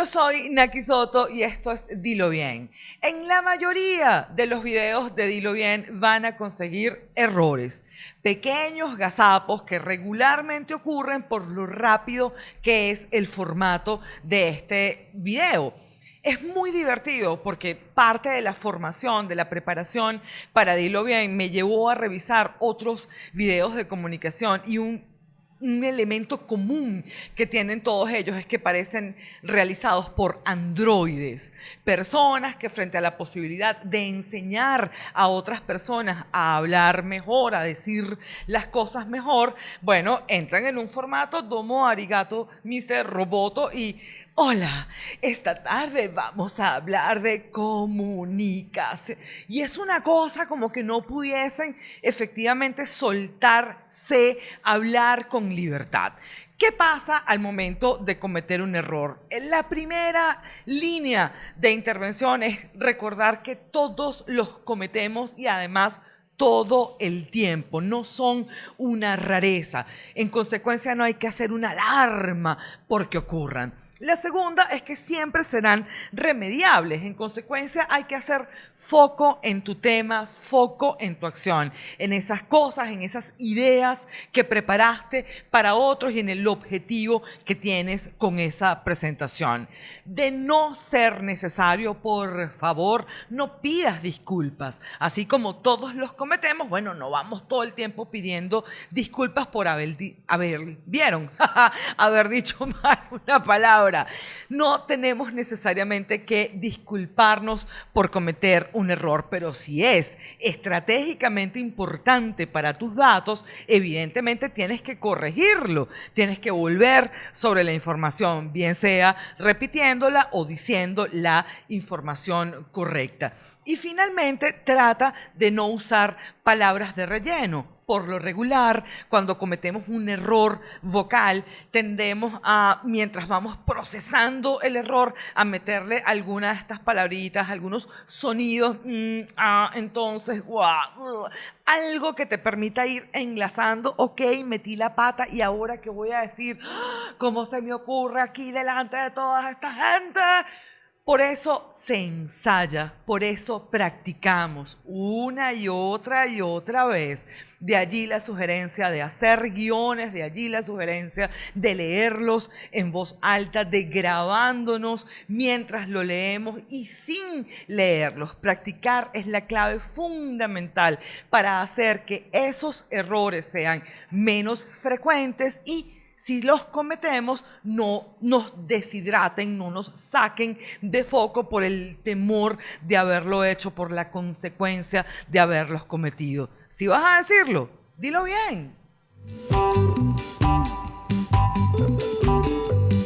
yo soy Naki Soto y esto es Dilo Bien. En la mayoría de los videos de Dilo Bien van a conseguir errores, pequeños gazapos que regularmente ocurren por lo rápido que es el formato de este video. Es muy divertido porque parte de la formación, de la preparación para Dilo Bien me llevó a revisar otros videos de comunicación y un un elemento común que tienen todos ellos es que parecen realizados por androides, personas que frente a la posibilidad de enseñar a otras personas a hablar mejor, a decir las cosas mejor, bueno, entran en un formato domo arigato, Mr. Roboto y Hola, esta tarde vamos a hablar de comunicación. Y es una cosa como que no pudiesen efectivamente soltarse, hablar con libertad. ¿Qué pasa al momento de cometer un error? La primera línea de intervención es recordar que todos los cometemos y además todo el tiempo, no son una rareza. En consecuencia no hay que hacer una alarma porque ocurran. La segunda es que siempre serán remediables. En consecuencia, hay que hacer foco en tu tema, foco en tu acción, en esas cosas, en esas ideas que preparaste para otros y en el objetivo que tienes con esa presentación. De no ser necesario, por favor, no pidas disculpas. Así como todos los cometemos, bueno, no vamos todo el tiempo pidiendo disculpas por haber, haber vieron, haber dicho mal una palabra no tenemos necesariamente que disculparnos por cometer un error, pero si es estratégicamente importante para tus datos, evidentemente tienes que corregirlo, tienes que volver sobre la información, bien sea repitiéndola o diciendo la información correcta. Y finalmente trata de no usar palabras de relleno por lo regular, cuando cometemos un error vocal, tendemos a, mientras vamos procesando el error, a meterle algunas de estas palabritas, algunos sonidos, ah, entonces, wow, algo que te permita ir enlazando, ok, metí la pata y ahora qué voy a decir, ¿cómo se me ocurre aquí delante de toda esta gente? Por eso se ensaya, por eso practicamos una y otra y otra vez. De allí la sugerencia de hacer guiones, de allí la sugerencia de leerlos en voz alta, de grabándonos mientras lo leemos y sin leerlos. Practicar es la clave fundamental para hacer que esos errores sean menos frecuentes y si los cometemos, no nos deshidraten, no nos saquen de foco por el temor de haberlo hecho, por la consecuencia de haberlos cometido. Si vas a decirlo, dilo bien.